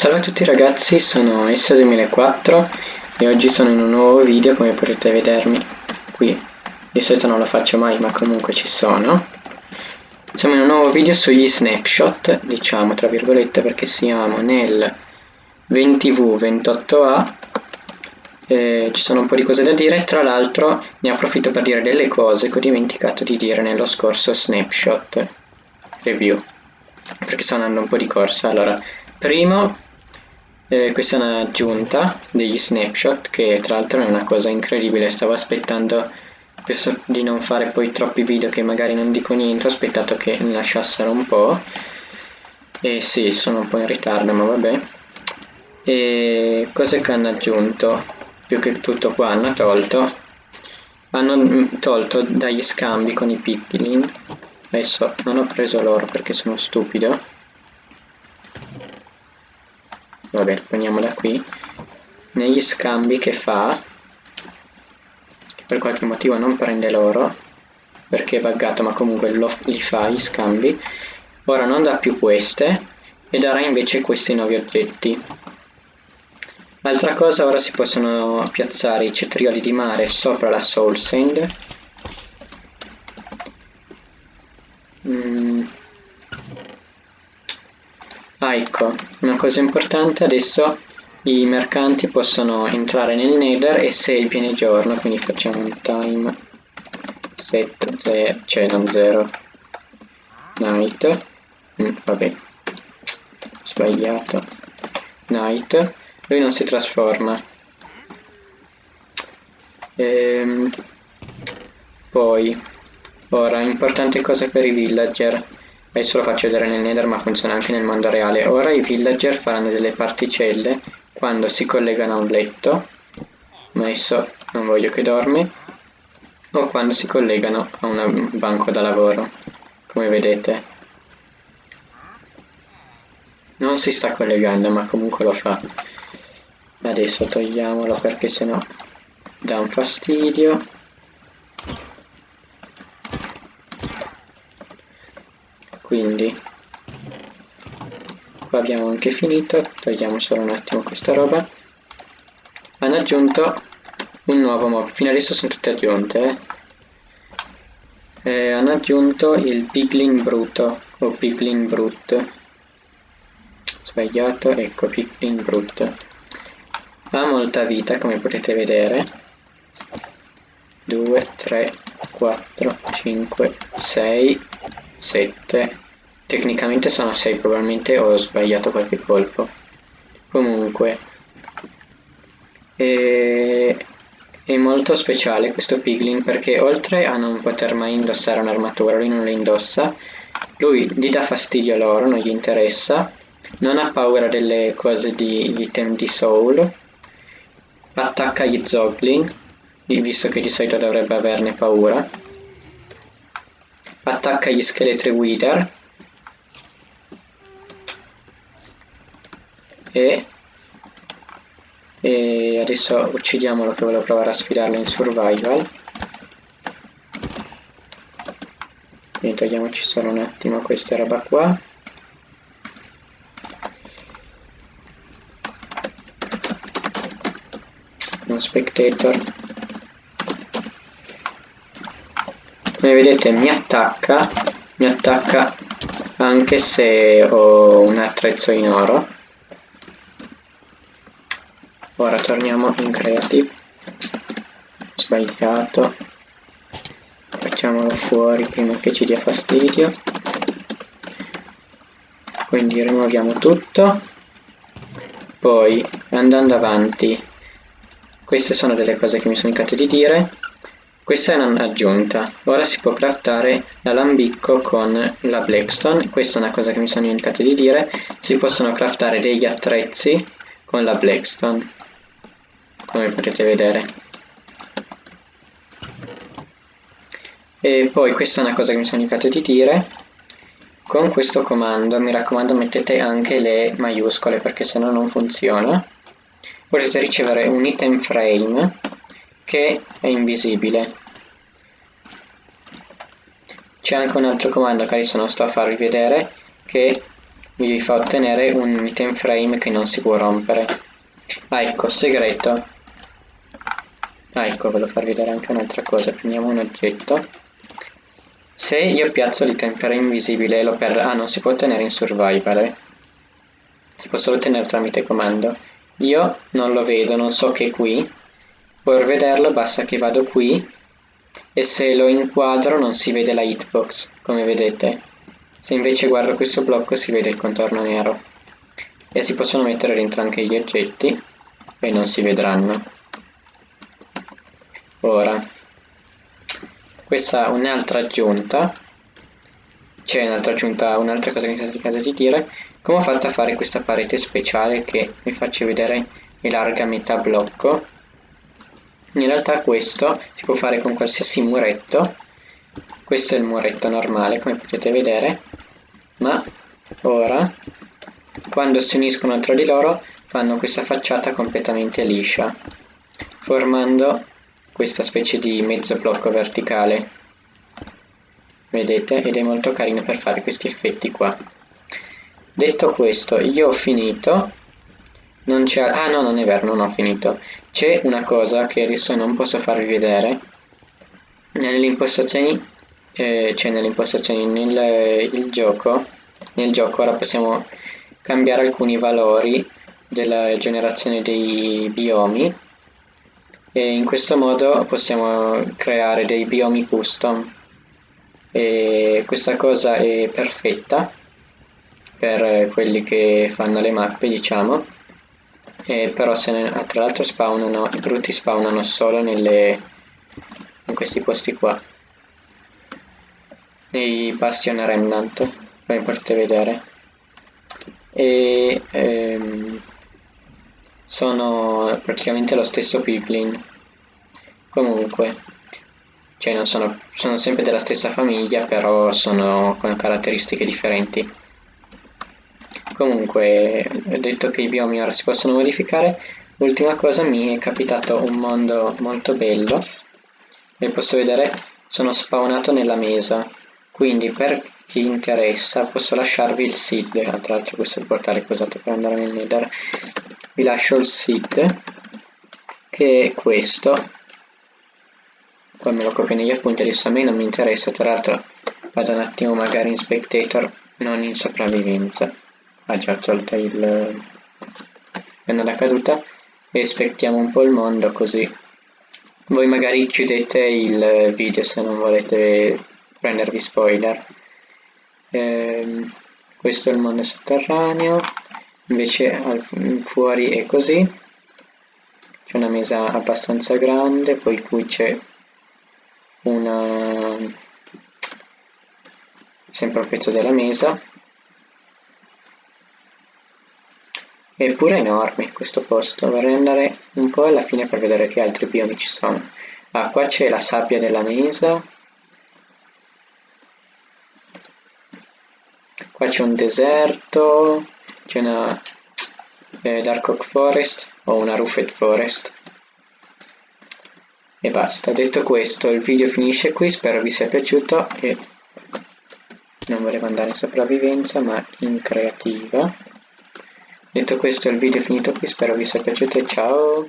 Salve a tutti ragazzi, sono Essa2004 e oggi sono in un nuovo video come potete vedermi qui. Di solito non lo faccio mai ma comunque ci sono. Siamo in un nuovo video sugli snapshot, diciamo tra virgolette perché siamo nel 20V28A eh, ci sono un po' di cose da dire, tra l'altro ne approfitto per dire delle cose che ho dimenticato di dire nello scorso snapshot review perché sto andando un po' di corsa. Allora, primo, eh, questa è un'aggiunta degli snapshot che tra l'altro è una cosa incredibile, stavo aspettando di non fare poi troppi video che magari non dico niente, ho aspettato che mi lasciassero un po'. E sì, sono un po' in ritardo, ma vabbè. E cose che hanno aggiunto? più che tutto qua hanno tolto hanno tolto dagli scambi con i piglin adesso non ho preso loro perché sono stupido vabbè prendiamo da qui negli scambi che fa che per qualche motivo non prende loro perché è buggato ma comunque lo, li fa gli scambi ora non dà più queste e darà invece questi nuovi oggetti Altra cosa, ora si possono piazzare i cetrioli di mare sopra la Soul Sand. Mm. Ah, ecco, una cosa importante, adesso i mercanti possono entrare nel Nether e se viene giorno, quindi facciamo un time set 0, cioè non 0, night, mm, vabbè, sbagliato, night, lui non si trasforma. Ehm, poi ora importante cosa per i villager adesso lo faccio vedere nel nether ma funziona anche nel mondo reale. Ora i villager faranno delle particelle quando si collegano a un letto. Adesso non voglio che dormi. O quando si collegano a un banco da lavoro come vedete. Non si sta collegando ma comunque lo fa. Adesso togliamolo perché sennò dà un fastidio quindi. Qua abbiamo anche finito togliamo solo un attimo questa roba. Hanno aggiunto un nuovo mob. Fino adesso sono tutte aggiunte eh. Eh, hanno aggiunto il piglin bruto o piglin brut. Sbagliato ecco piglin brut. Ha molta vita come potete vedere. 2 3 4 5 6 7 tecnicamente sono 6 probabilmente ho sbagliato qualche colpo. Comunque. È molto speciale questo piglin perché oltre a non poter mai indossare un'armatura lui non la indossa lui gli dà fastidio a loro non gli interessa non ha paura delle cose di item di soul attacca gli zoglin, visto che di solito dovrebbe averne paura. Attacca gli scheletri wither. E, e adesso uccidiamolo che volevo provare a sfidarlo in survival. Quindi togliamoci solo un attimo questa roba qua. spectator come vedete mi attacca mi attacca anche se ho un attrezzo in oro. Ora torniamo in creative. Sbagliato. Facciamolo fuori prima che ci dia fastidio. Quindi rimuoviamo tutto. Poi andando avanti queste sono delle cose che mi sono indicato di dire. Questa è un'aggiunta. Ora si può craftare l'alambicco con la blackstone. Questa è una cosa che mi sono indicato di dire. Si possono craftare degli attrezzi con la blackstone. Come potete vedere. E poi questa è una cosa che mi sono indicato di dire. Con questo comando, mi raccomando, mettete anche le maiuscole perché se no non funziona potete ricevere un item frame che è invisibile c'è anche un altro comando che adesso non sto a farvi vedere che vi fa ottenere un item frame che non si può rompere. Ah ecco, segreto. Ah ecco, volevo farvi vedere anche un'altra cosa. Prendiamo un oggetto. Se io piazzo l'item frame invisibile lo per... Ah, non si può ottenere in survival, eh. Si può solo ottenere tramite comando. Io non lo vedo, non so che è qui. Per vederlo basta che vado qui e se lo inquadro non si vede la hitbox, come vedete. Se invece guardo questo blocco si vede il contorno nero. E si possono mettere dentro anche gli oggetti e non si vedranno. Ora, questa è un'altra aggiunta, c'è un'altra aggiunta, un'altra cosa che mi sta di casa di dire, come ho fatto a fare questa parete speciale che vi faccio vedere è larga metà blocco in realtà questo si può fare con qualsiasi muretto. Questo è il muretto normale come potete vedere. Ma ora quando si uniscono tra di loro fanno questa facciata completamente liscia formando questa specie di mezzo blocco verticale. Vedete? Ed è molto carino per fare questi effetti qua. Detto questo io ho finito non c'è... Ah no, non è vero, non ho finito. C'è una cosa che adesso non posso farvi vedere. Nelle impostazioni... Eh, cioè nelle impostazioni nel gioco... Nel gioco ora possiamo cambiare alcuni valori della generazione dei biomi e in questo modo possiamo creare dei biomi custom e questa cosa è perfetta per quelli che fanno le mappe diciamo e però se ne, tra l'altro spawnano, i brutti spawnano solo nelle, in questi posti qua. Nei Bastion Remnant come potete vedere. E ehm, sono praticamente lo stesso piglin. Comunque cioè non sono, sono sempre della stessa famiglia però sono con caratteristiche differenti Comunque, detto che i biomi ora si possono modificare, l'ultima cosa mi è capitato un mondo molto bello, e posso vedere, sono spawnato nella mesa, quindi per chi interessa posso lasciarvi il seed, tra l'altro questo è il portale che ho usato per andare nel nether, vi lascio il seed, che è questo, poi me lo copio negli appunti, adesso a me non mi interessa, tra l'altro vado un attimo magari in spectator, non in sopravvivenza ha già tolto il penna da caduta e aspettiamo un po' il mondo così. Voi magari chiudete il video se non volete prendervi spoiler. Ehm, questo è il mondo sotterraneo invece al, fuori è così. C'è una mesa abbastanza grande poi qui c'è una sempre un pezzo della mesa È enorme questo posto, vorrei andare un po' alla fine per vedere che altri biomi ci sono. Ah, qua c'è la sabbia della mesa. Qua c'è un deserto, c'è una eh, Dark Oak Forest o una Roofed Forest. E basta, detto questo il video finisce qui, spero vi sia piaciuto e non volevo andare in sopravvivenza ma in creativa. Detto questo il video è finito qui, spero vi sia piaciuto e ciao!